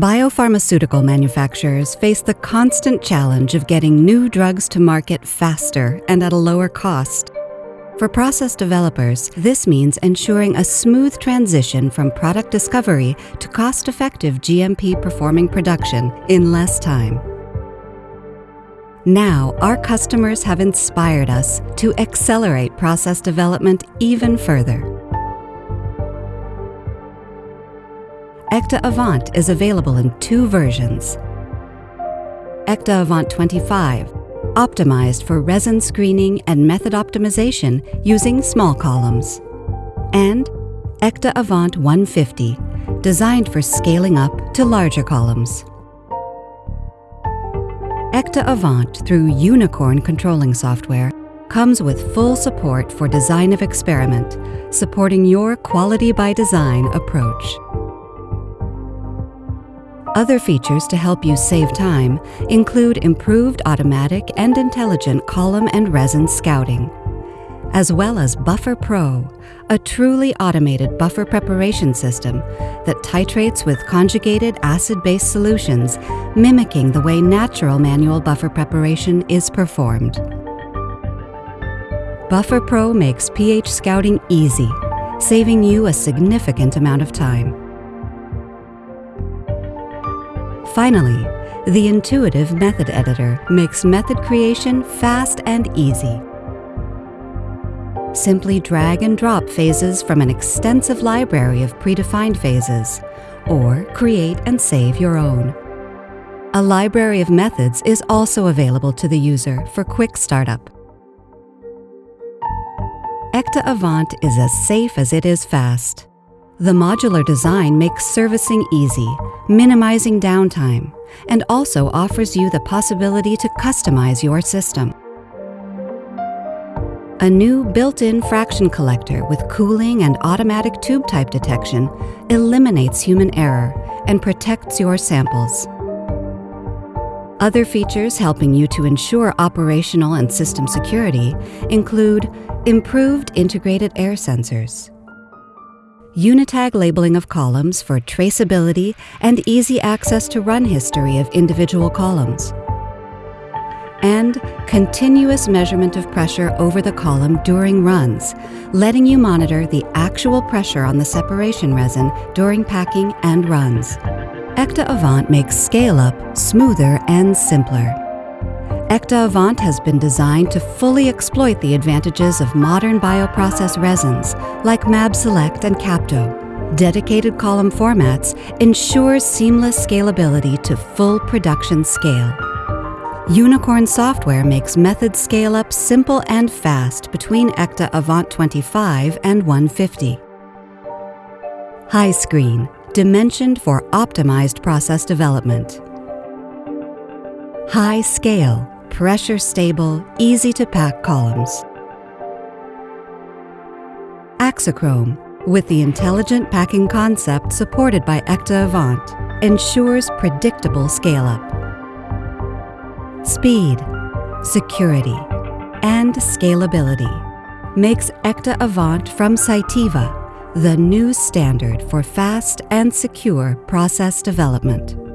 Biopharmaceutical manufacturers face the constant challenge of getting new drugs to market faster and at a lower cost. For process developers, this means ensuring a smooth transition from product discovery to cost effective GMP performing production in less time. Now, our customers have inspired us to accelerate process development even further. ÄKTA avant is available in two versions. ÄKTA avant 25 optimized for resin screening and method optimization using small columns. And ÄKTA avant 150, designed for scaling up to larger columns. ÄKTA avant, through Unicorn controlling software, comes with full support for design of experiment, supporting your quality by design approach. Other features to help you save time include improved automatic and intelligent column and resin scouting, as well as Buffer Pro, a truly automated buffer preparation system that titrates with conjugated acid-base solutions, mimicking the way natural manual buffer preparation is performed. Buffer Pro makes pH scouting easy, saving you a significant amount of time. Finally, the intuitive method editor makes method creation fast and easy. Simply drag and drop phases from an extensive library of predefined phases, or create and save your own. A library of methods is also available to the user for quick startup. ÄKTA avant is as safe as it is fast. The modular design makes servicing easy, minimizing downtime, and also offers you the possibility to customize your system. A new built-in fraction collector with cooling and automatic tube type detection eliminates human error and protects your samples. Other features helping you to ensure operational and system security include improved integrated air sensors, Unitag labeling of columns for traceability and easy access to run history of individual columns. And continuous measurement of pressure over the column during runs, letting you monitor the actual pressure on the separation resin during packing and runs. ÄKTA avant makes scale-up smoother and simpler. ÄKTA avant has been designed to fully exploit the advantages of modern bioprocess resins like MabSelect and Capto. Dedicated column formats ensures seamless scalability to full production scale. Unicorn software makes method scale-up simple and fast between ÄKTA avant 25 and 150. HiScreen, dimensioned for optimized process development. HiScale, pressure stable, easy to pack columns. Axichrom, with the intelligent packing concept supported by ÄKTA avant, ensures predictable scale up. Speed, security, and scalability makes ÄKTA avant from Cytiva the new standard for fast and secure process development.